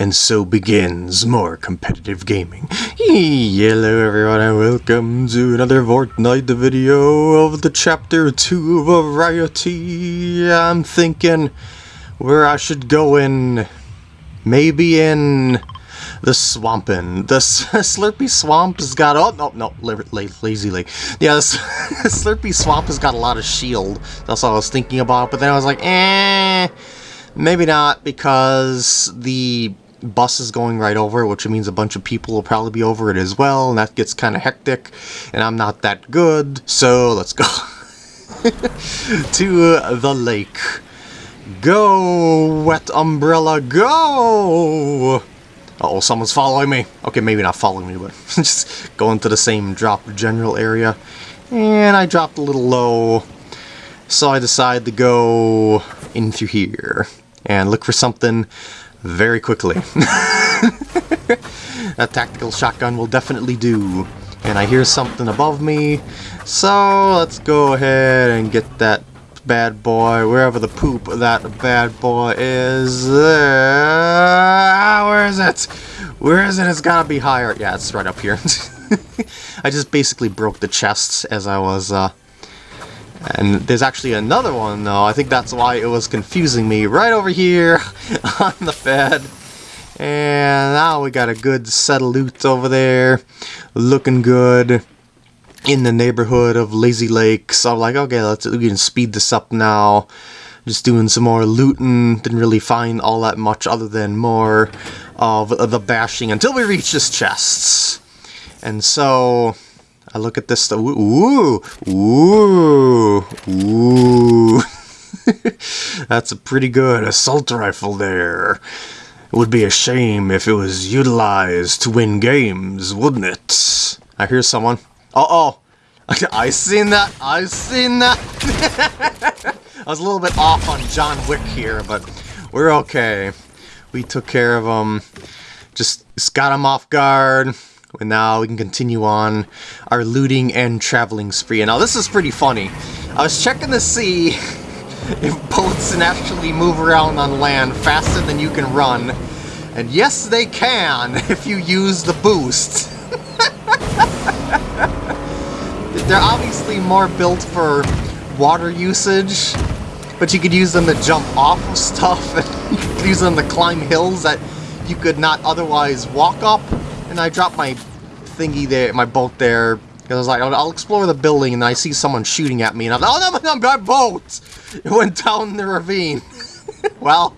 And so begins more competitive gaming. Hello everyone and welcome to another Fortnite video of the chapter 2 variety. I'm thinking where I should go in, maybe in the swampin. The Slurpy Swamp has got, oh no, no, lazy lake. Yeah, the Slurpy Swamp has got a lot of shield. That's all I was thinking about, but then I was like, eh, maybe not because the bus is going right over which means a bunch of people will probably be over it as well, and that gets kind of hectic, and I'm not that good, so let's go to the lake. Go, wet umbrella, go! Uh oh someone's following me. Okay, maybe not following me, but just going to the same drop general area. And I dropped a little low, so I decided to go in through here and look for something very quickly. that tactical shotgun will definitely do. And I hear something above me, so let's go ahead and get that bad boy, wherever the poop that bad boy is. There. Where is it? Where is it? It's gotta be higher. Yeah, it's right up here. I just basically broke the chests as I was uh, and there's actually another one, though. I think that's why it was confusing me. Right over here on the bed. And now we got a good set of loot over there. Looking good in the neighborhood of Lazy Lake. So I'm like, okay, let's we can speed this up now. Just doing some more looting. Didn't really find all that much other than more of the bashing until we reach this chests. And so I look at this stuff. Ooh, ooh, ooh. That's a pretty good assault rifle there. It would be a shame if it was utilized to win games, wouldn't it? I hear someone. Uh oh. I seen that. I seen that. I was a little bit off on John Wick here, but we're okay. We took care of him. Just, just got him off guard. And now we can continue on our looting and traveling spree. Now this is pretty funny. I was checking to see if boats can actually move around on land faster than you can run. And yes, they can if you use the boost. They're obviously more built for water usage, but you could use them to jump off of stuff, and you could use them to climb hills that you could not otherwise walk up and I dropped my thingy there, my boat there, because I was like, I'll, I'll, explore the building, and I see someone shooting at me, and I'm like, oh, no, no, my boat! It went down the ravine. well,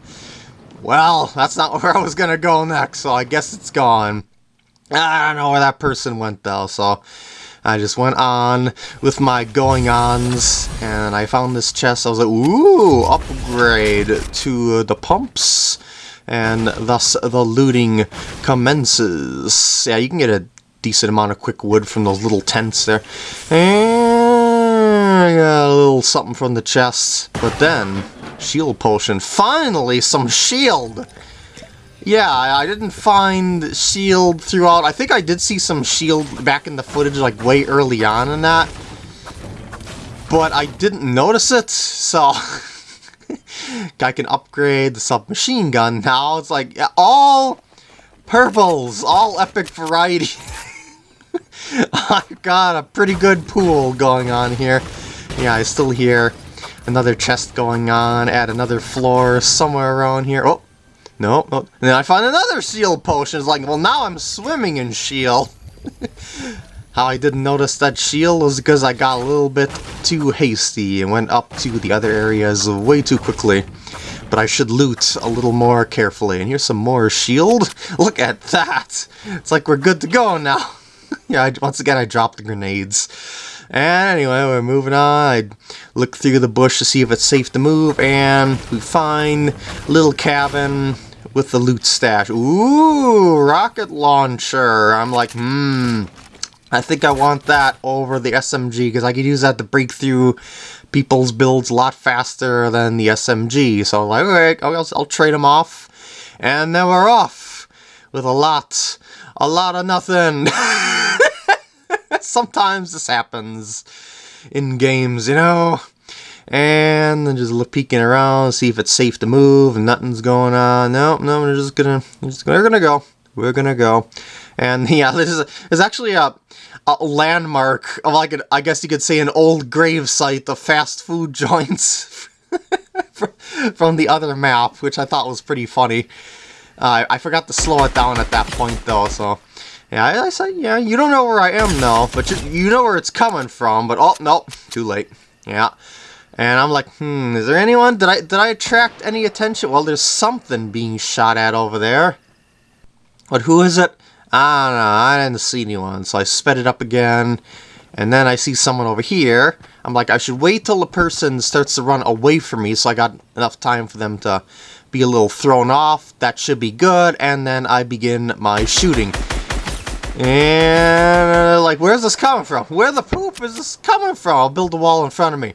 well, that's not where I was gonna go next, so I guess it's gone. I don't know where that person went, though, so... I just went on with my going-ons, and I found this chest. I was like, ooh, upgrade to the pumps and thus the looting commences. Yeah, you can get a decent amount of quick wood from those little tents there. And a little something from the chest. But then, shield potion. Finally, some shield! Yeah, I didn't find shield throughout. I think I did see some shield back in the footage, like, way early on in that. But I didn't notice it, so... I can upgrade the submachine gun now. It's like all purples, all epic variety. I've got a pretty good pool going on here. Yeah, I still hear another chest going on at another floor somewhere around here. Oh, no, no. And then I find another shield potion. It's like, well, now I'm swimming in shield. How I didn't notice that shield was because I got a little bit too hasty and went up to the other areas way too quickly. But I should loot a little more carefully. And here's some more shield. Look at that! It's like we're good to go now. yeah, I, once again I dropped the grenades. And anyway, we're moving on. I look through the bush to see if it's safe to move, and we find little cabin with the loot stash. Ooh, rocket launcher. I'm like, hmm, I think I want that over the SMG because I could use that to break through people's builds a lot faster than the SMG. So like, alright, I'll, I'll trade them off. And then we're off with a lot, a lot of nothing. Sometimes this happens in games, you know? And then just look peeking around, see if it's safe to move, and nothing's going on. No, no, we're just gonna, we're, just, we're gonna go. We're gonna go. And yeah, this is there's actually a, a landmark of like an, I guess you could say an old grave site of fast food joints from the other map, which I thought was pretty funny. Uh, I forgot to slow it down at that point though, so yeah, I, I said, yeah, you don't know where I am though, but you, you know where it's coming from, but oh, no, too late. Yeah. And I'm like, hmm, is there anyone? Did I did I attract any attention? Well, there's something being shot at over there. But who is it? I don't know, I didn't see anyone, so I sped it up again. And then I see someone over here. I'm like, I should wait till the person starts to run away from me so I got enough time for them to be a little thrown off. That should be good. And then I begin my shooting. And, uh, like, where's this coming from? Where the poop is this coming from? I'll build a wall in front of me.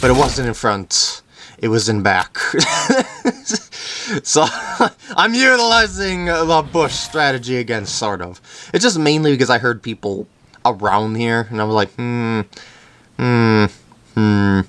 But it wasn't in front. It was in back. so, I'm utilizing the bush strategy again, sort of. It's just mainly because I heard people around here, and I was like, hmm, hmm, hmm.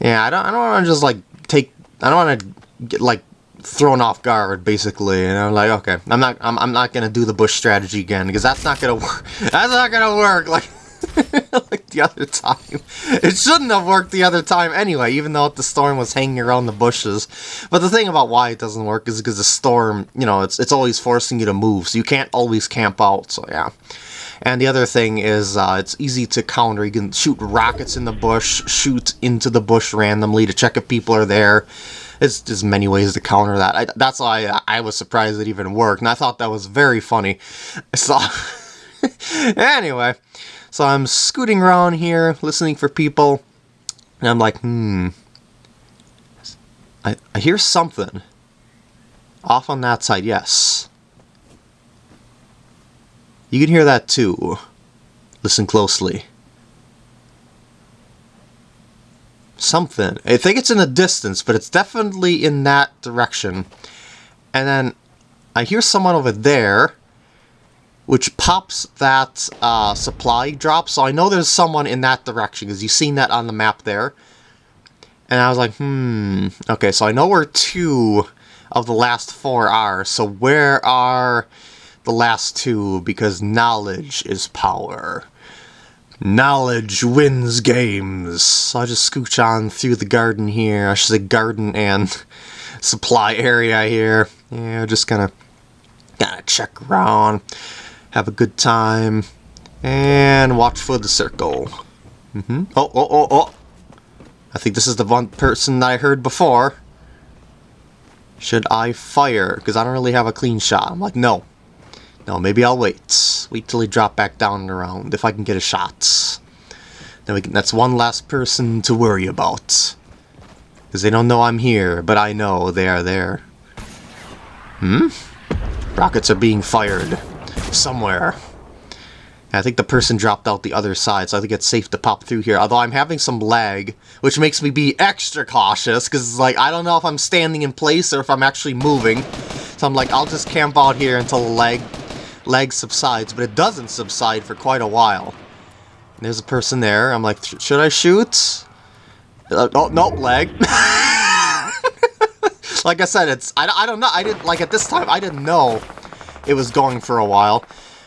Yeah, I don't, I don't want to just, like, take, I don't want to get, like, thrown off guard, basically, and I'm like, okay, I'm not, I'm, I'm not gonna do the bush strategy again, because that's not gonna work, that's not gonna work, like, like the other time. It shouldn't have worked the other time anyway, even though the storm was hanging around the bushes. But the thing about why it doesn't work is because the storm, you know, it's, it's always forcing you to move, so you can't always camp out, so yeah. And the other thing is, uh, it's easy to counter. You can shoot rockets in the bush, shoot into the bush randomly to check if people are there. It's just many ways to counter that. I, that's why I, I was surprised it even worked, and I thought that was very funny. So, anyway, so I'm scooting around here, listening for people, and I'm like, hmm, I, I hear something. Off on that side, yes. You can hear that too. Listen closely. something. I think it's in the distance, but it's definitely in that direction. And then I hear someone over there, which pops that uh, supply drop. So I know there's someone in that direction, because you've seen that on the map there. And I was like, hmm, okay, so I know where two of the last four are. So where are the last two? Because knowledge is power. Knowledge wins games. So I just scooch on through the garden here. I should say garden and supply area here. Yeah, just gonna gotta check around, have a good time, and watch for the circle. Mm -hmm. Oh, oh, oh, oh! I think this is the one person that I heard before. Should I fire? Because I don't really have a clean shot. I'm like, no. No, maybe I'll wait. Wait till he drop back down around, if I can get a shot. Then we can, that's one last person to worry about. Because they don't know I'm here, but I know they are there. Hmm? Rockets are being fired. Somewhere. I think the person dropped out the other side, so I think it's safe to pop through here. Although I'm having some lag, which makes me be extra cautious, because like, I don't know if I'm standing in place or if I'm actually moving. So I'm like, I'll just camp out here until the lag lag subsides, but it doesn't subside for quite a while. There's a person there. I'm like, should I shoot? Uh, oh, no, lag. like I said, it's, I, I don't know, I didn't, like at this time, I didn't know it was going for a while.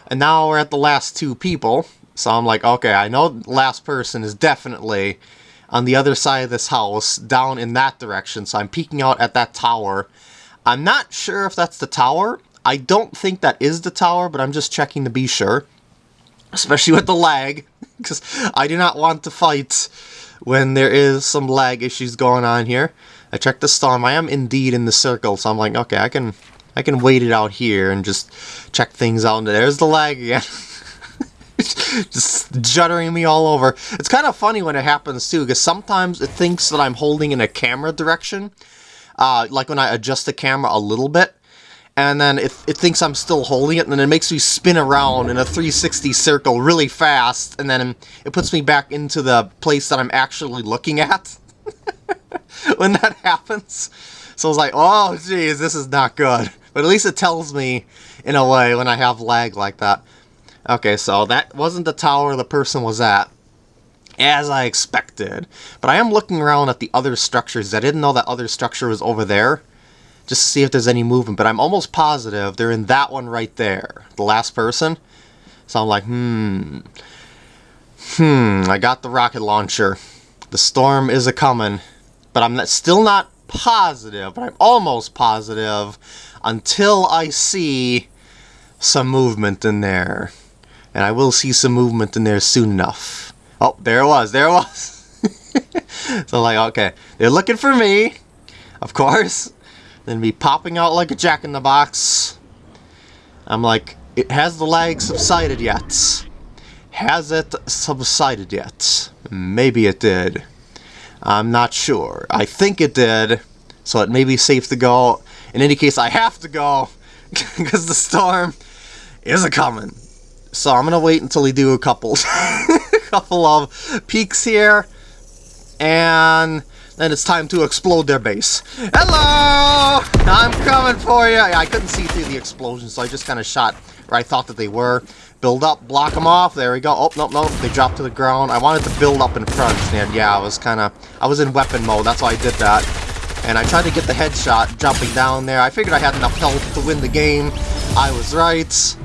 And now we're at the last two people. So I'm like, okay, I know last person is definitely on the other side of this house, down in that direction. So I'm peeking out at that tower. I'm not sure if that's the tower. I don't think that is the tower, but I'm just checking to be sure. Especially with the lag, because I do not want to fight when there is some lag issues going on here. I checked the storm. I am indeed in the circle, so I'm like, okay, I can I can wait it out here and just check things out. And there's the lag again. just juddering me all over. It's kind of funny when it happens too, because sometimes it thinks that I'm holding in a camera direction. Uh, like when I adjust the camera a little bit, and then it, it thinks I'm still holding it, and then it makes me spin around in a 360 circle really fast, and then it puts me back into the place that I'm actually looking at when that happens. So I was like, oh, geez, this is not good. But at least it tells me, in a way, when I have lag like that. Okay, so that wasn't the tower the person was at. as I expected. But I am looking around at the other structures. I didn't know that other structure was over there. Just to see if there's any movement. But I'm almost positive they're in that one right there. The last person. So I'm like, hmm. Hmm, I got the rocket launcher. The storm is a-coming. But I'm still not positive, but I'm almost positive until I see some movement in there. And I will see some movement in there soon enough. Oh, there it was, there it was. so like, okay, they're looking for me, of course. Then me popping out like a jack-in-the-box. I'm like, it has the lag subsided yet? Has it subsided yet? Maybe it did. I'm not sure. I think it did, so it may be safe to go. In any case, I have to go, because the storm is a-coming. So I'm gonna wait until we do a couple, couple of peaks here, and then it's time to explode their base. Hello! I'm coming for you! I couldn't see through the explosion, so I just kind of shot where I thought that they were. Build up, block them off, there we go. Oh, no, no, they dropped to the ground. I wanted to build up in front, and yeah, I was kind of, I was in weapon mode, that's why I did that. And I tried to get the headshot jumping down there. I figured I had enough health to win the game. I was right.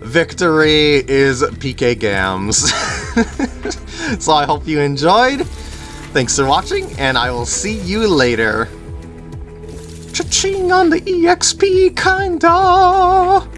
Victory is PK Gams. so I hope you enjoyed. Thanks for watching, and I will see you later. Cha-ching on the EXP, kinda!